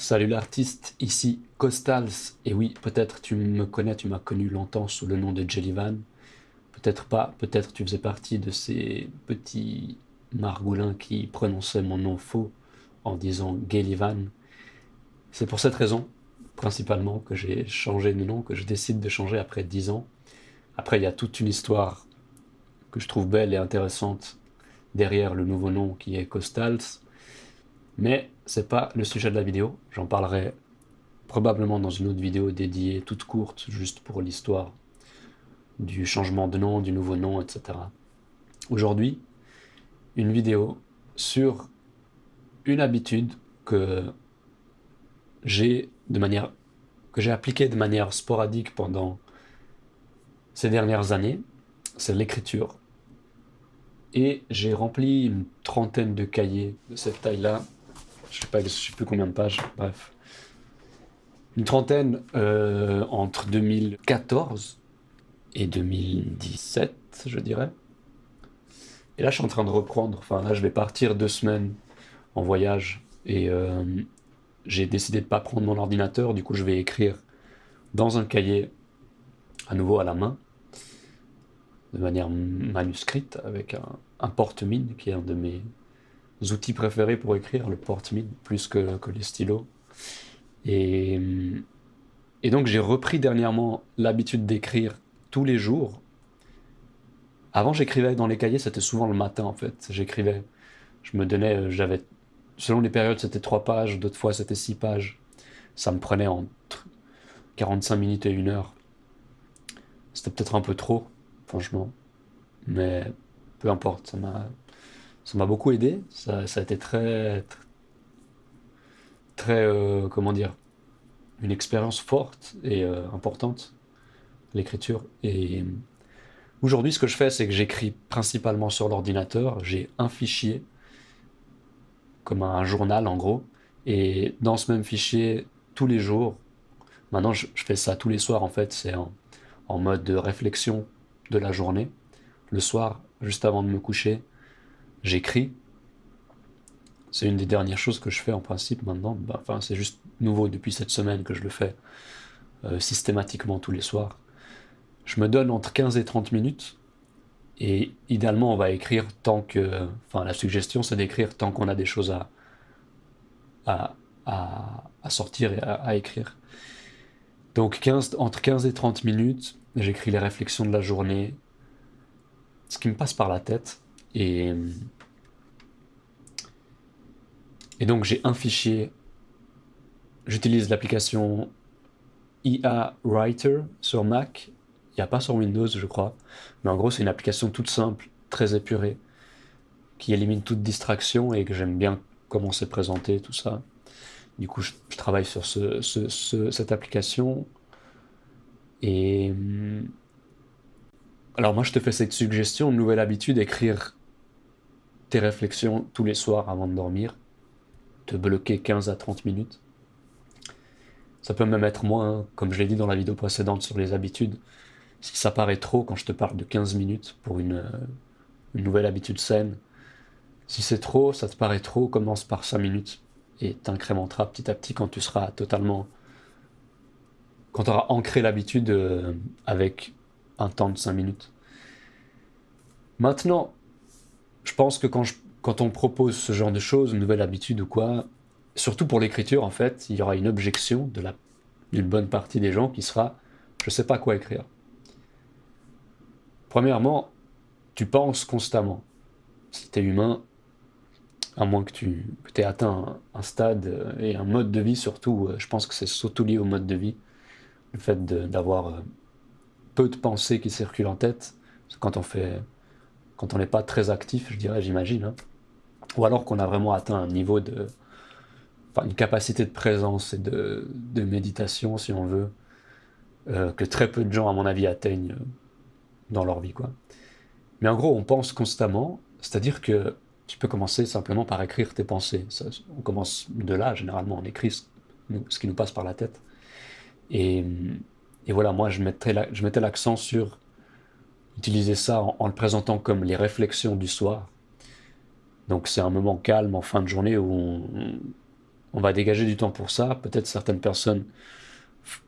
Salut l'artiste, ici Costals, et oui, peut-être tu me connais, tu m'as connu longtemps sous le nom de Jellyvan, peut-être pas, peut-être tu faisais partie de ces petits margoulins qui prononçaient mon nom faux en disant Gellivan. C'est pour cette raison, principalement, que j'ai changé de nom, que je décide de changer après 10 ans. Après, il y a toute une histoire que je trouve belle et intéressante derrière le nouveau nom qui est Costals, mais c'est pas le sujet de la vidéo, j'en parlerai probablement dans une autre vidéo dédiée toute courte, juste pour l'histoire du changement de nom, du nouveau nom, etc. Aujourd'hui, une vidéo sur une habitude que j'ai de manière que j'ai appliquée de manière sporadique pendant ces dernières années, c'est l'écriture. Et j'ai rempli une trentaine de cahiers de cette taille-là je sais pas, je sais plus combien de pages, bref. Une trentaine euh, entre 2014 et 2017, je dirais. Et là, je suis en train de reprendre. Enfin, là, je vais partir deux semaines en voyage. Et euh, j'ai décidé de pas prendre mon ordinateur. Du coup, je vais écrire dans un cahier, à nouveau à la main, de manière manuscrite, avec un, un porte-mine, qui est un de mes outils préférés pour écrire, le porte-mine, plus que, que, les stylos. Et, et donc j'ai repris dernièrement l'habitude d'écrire tous les jours. Avant j'écrivais dans les cahiers, c'était souvent le matin en fait. J'écrivais, je me donnais, euh, j'avais, selon les périodes c'était trois pages, d'autres fois c'était six pages. Ça me prenait entre 45 minutes et une heure. C'était peut-être un peu trop, franchement. Mais peu importe, ça m'a ça m'a beaucoup aidé. Ça, a été très, très, euh, comment dire, une expérience forte et euh, importante, l'écriture. Et aujourd'hui, ce que je fais, c'est que j'écris principalement sur l'ordinateur. J'ai un fichier, comme un journal en gros. Et dans ce même fichier, tous les jours, maintenant je, fais ça tous les soirs en fait, c'est en, en mode de réflexion de la journée. Le soir, juste avant de me coucher, j'écris. C'est une des dernières choses que je fais en principe maintenant. Bah, enfin, c'est juste nouveau depuis cette semaine que je le fais euh, systématiquement tous les soirs. Je me donne entre 15 et 30 minutes. Et idéalement, on va écrire tant que... Enfin, la suggestion, c'est d'écrire tant qu'on a des choses à, à, sortir et à, écrire. Donc 15, entre 15 et 30 minutes, j'écris les réflexions de la journée, ce qui me passe par la tête. Et, donc j'ai un fichier, j'utilise l'application IA Writer sur Mac, il n'y a pas sur Windows je crois, mais en gros c'est une application toute simple, très épurée, qui élimine toute distraction et que j'aime bien comment c'est présenté, tout ça. Du coup je, travaille sur ce, cette application. Et... Alors moi je te fais cette suggestion, une nouvelle habitude, écrire tes réflexions tous les soirs avant de dormir, te bloquer 15 à 30 minutes. Ça peut même être moins, hein, comme je l'ai dit dans la vidéo précédente sur les habitudes. Si ça paraît trop quand je te parle de 15 minutes pour une, euh, une nouvelle habitude saine, si c'est trop, ça te paraît trop, commence par 5 minutes et t'incrémenteras petit à petit quand tu seras totalement... quand tu auras ancré l'habitude euh, avec un temps de 5 minutes. Maintenant, je pense que quand, on propose ce genre de choses, une nouvelle habitude ou quoi, surtout pour l'écriture en fait, il y aura une objection d'une bonne partie des gens qui sera « je sais pas quoi écrire ». Premièrement, tu penses constamment. Si tu es humain, à moins que tu aies atteint un, stade euh, et un mode de vie surtout, euh, je pense que c'est surtout lié au mode de vie, le fait d'avoir euh, peu de pensées qui circulent en tête, quand on fait quand on n'est pas très actif, je dirais, j'imagine. Hein. Ou alors qu'on a vraiment atteint un niveau de... Enfin, une capacité de présence et de, méditation, si on veut, euh, que très peu de gens, à mon avis, atteignent euh, dans leur vie. quoi. Mais en gros, on pense constamment, c'est-à-dire que tu peux commencer simplement par écrire tes pensées. on commence de là, généralement, on écrit ce, qui nous passe par la tête. Et, voilà, moi, je mettais l'accent sur utiliser ça en, le présentant comme les réflexions du soir. Donc c'est un moment calme en fin de journée où on va dégager du temps pour ça. Peut-être certaines personnes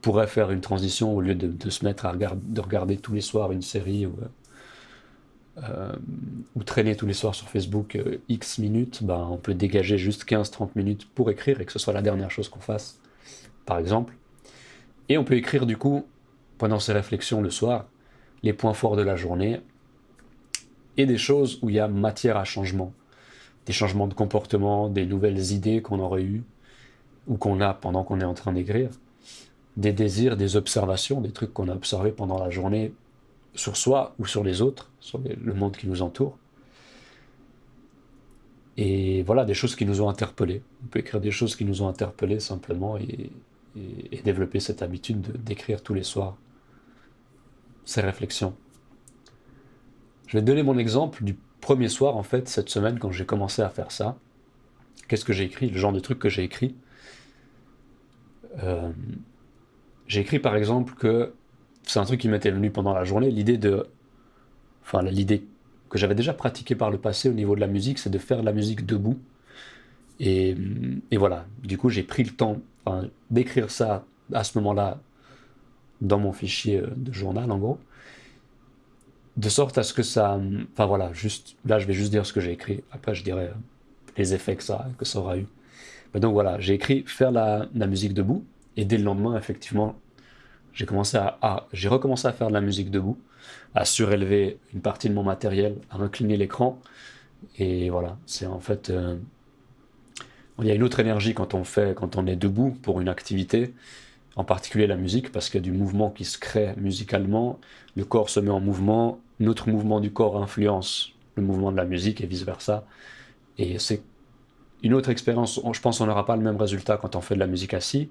pourraient faire une transition au lieu de, se mettre à regarder, de regarder tous les soirs une série ou, euh, ou traîner tous les soirs sur Facebook euh, X minutes, ben, on peut dégager juste 15-30 minutes pour écrire et que ce soit la dernière chose qu'on fasse, par exemple. Et on peut écrire du coup, pendant ces réflexions le soir, les points forts de la journée et des choses où il y a matière à changement. Des changements de comportement, des nouvelles idées qu'on aurait eues ou qu'on a pendant qu'on est en train d'écrire. Des désirs, des observations, des trucs qu'on a observés pendant la journée sur soi ou sur les autres, sur le monde qui nous entoure. Et voilà, des choses qui nous ont interpellés. On peut écrire des choses qui nous ont interpellés simplement et, développer cette habitude d'écrire tous les soirs ces réflexions. Je vais donner mon exemple du premier soir, en fait, cette semaine, quand j'ai commencé à faire ça. Qu'est-ce que j'ai écrit Le genre de truc que j'ai écrit. Euh, j'ai écrit par exemple que c'est un truc qui m'était venu pendant la journée, l'idée de... Enfin, l'idée que j'avais déjà pratiquée par le passé au niveau de la musique, c'est de faire de la musique debout. Et, voilà, du coup j'ai pris le temps d'écrire ça à ce moment-là dans mon fichier euh, de journal en gros. De sorte à ce que ça... Enfin voilà, juste là je vais juste dire ce que j'ai écrit, après je dirai euh, les effets que ça, que ça aura eu. Donc voilà, j'ai écrit faire la, la musique debout, et dès le lendemain, effectivement, j'ai commencé à, j'ai recommencé à faire de la musique debout, à surélever une partie de mon matériel, à incliner l'écran. Et voilà, c'est en fait... Euh, il y a une autre énergie quand on fait, quand on est debout pour une activité, en particulier la musique, parce qu'il y a du mouvement qui se crée musicalement, le corps se met en mouvement, notre mouvement du corps influence le mouvement de la musique et vice-versa. Et c'est une autre expérience, je pense qu'on n'aura pas le même résultat quand on fait de la musique assis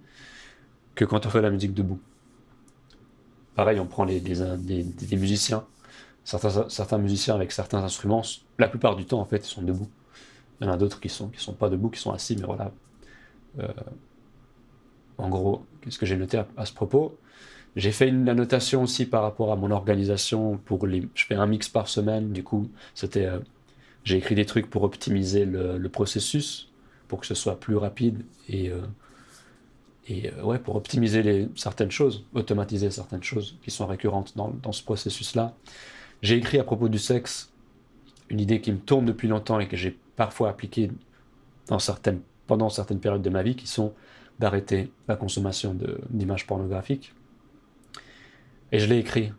que quand on fait de la musique debout. Pareil, on prend les, des, musiciens, certains, musiciens avec certains instruments, la plupart du temps, en fait, ils sont debout. Il y en a d'autres qui sont, qui sont pas debout, qui sont assis, mais voilà. Euh, en gros, qu'est-ce que j'ai noté à, ce propos J'ai fait une annotation aussi par rapport à mon organisation. Pour les, je fais un mix par semaine, du coup, c'était, euh, j'ai écrit des trucs pour optimiser le, processus, pour que ce soit plus rapide et euh, et euh, ouais, pour optimiser certaines choses, automatiser certaines choses qui sont récurrentes dans, dans ce processus-là. J'ai écrit à propos du sexe une idée qui me tourne depuis longtemps et que j'ai parfois appliquée pendant certaines périodes de ma vie, qui sont d'arrêter la consommation d'images pornographiques. Et je l'ai écrit.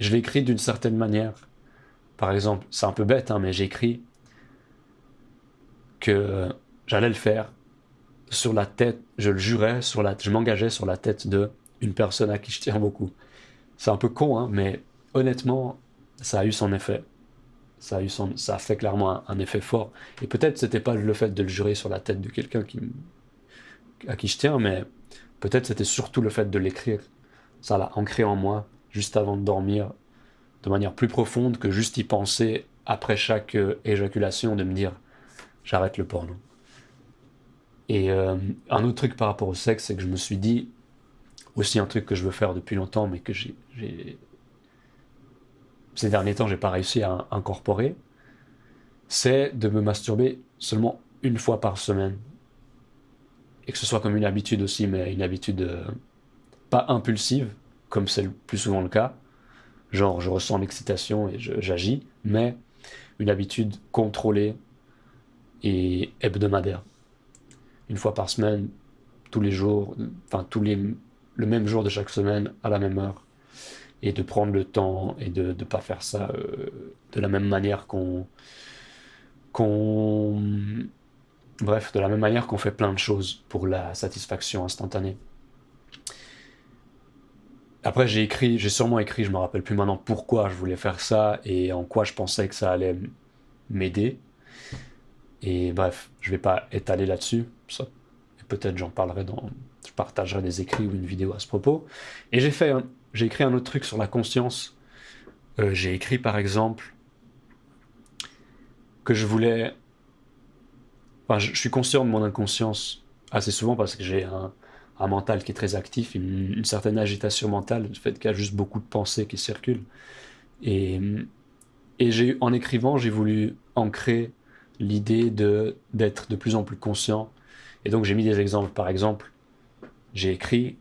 Je l'ai écrit d'une certaine manière. Par exemple, c'est un peu bête, hein, mais j'ai écrit que j'allais le faire sur la tête, je le jurais, sur la, je m'engageais sur la tête de une personne à qui je tiens beaucoup. C'est un peu con, hein, mais honnêtement, ça a eu son effet. Ça a, eu son, ça a fait clairement un, effet fort. Et peut-être c'était pas le fait de le jurer sur la tête de quelqu'un qui, à qui je tiens, mais peut-être c'était surtout le fait de l'écrire. Ça l'a ancré en moi, juste avant de dormir, de manière plus profonde que juste y penser après chaque euh, éjaculation, de me dire j'arrête le porno. Et euh, un autre truc par rapport au sexe, c'est que je me suis dit, aussi un truc que je veux faire depuis longtemps, mais que j'ai... Ces derniers temps, j'ai pas réussi à incorporer, c'est de me masturber seulement une fois par semaine. Et que ce soit comme une habitude aussi, mais une habitude euh, pas impulsive, comme c'est le plus souvent le cas. Genre, je ressens l'excitation et j'agis, mais une habitude contrôlée et hebdomadaire une fois par semaine, tous les jours, enfin tous les, le même jour de chaque semaine, à la même heure, et de prendre le temps et de ne pas faire ça euh, de la même manière qu'on... qu'on bref, de la même manière qu'on fait plein de choses pour la satisfaction instantanée. Après, j'ai écrit, j'ai sûrement écrit, je me rappelle plus maintenant pourquoi je voulais faire ça et en quoi je pensais que ça allait m'aider. Et bref, je vais pas étaler là-dessus. Peut-être j'en parlerai dans... Je partagerai des écrits ou une vidéo à ce propos. Et j'ai fait, j'ai écrit un autre truc sur la conscience. Euh, j'ai écrit par exemple que je voulais... Je, suis conscient de mon inconscience assez souvent parce que j'ai un, mental qui est très actif, une, certaine agitation mentale, le fait qu'il y a juste beaucoup de pensées qui circulent. Et, et en écrivant, j'ai voulu ancrer l'idée de d'être de plus en plus conscient Et donc j'ai mis des exemples. Par exemple, j'ai écrit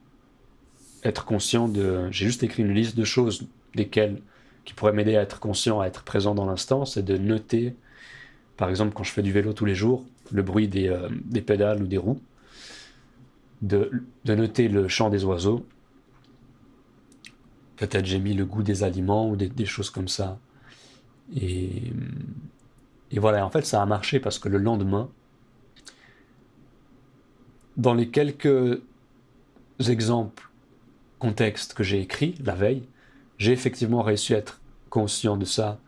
être conscient de... J'ai juste écrit une liste de choses desquelles qui pourraient m'aider à être conscient, à être présent dans l'instant, c'est de noter, par exemple quand je fais du vélo tous les jours, le bruit des, euh, des pédales ou des roues, de, noter le chant des oiseaux. Peut-être j'ai mis le goût des aliments ou des, des choses comme ça. Et, et voilà, en fait ça a marché parce que le lendemain, dans les quelques exemples, contextes que j'ai écrits la veille, j'ai effectivement réussi à être conscient de ça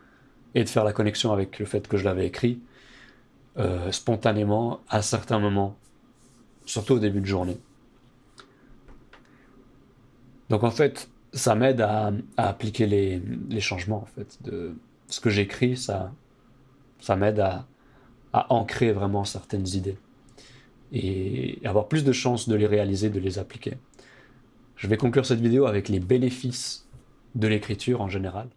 et de faire la connexion avec le fait que je l'avais écrit euh, spontanément à certains moments, surtout au début de journée. Donc en fait, ça m'aide à, appliquer les, changements en fait. De ce que j'écris, ça, ça m'aide à ancrer vraiment certaines idées et avoir plus de chances de les réaliser, de les appliquer. Je vais conclure cette vidéo avec les bénéfices de l'écriture en général.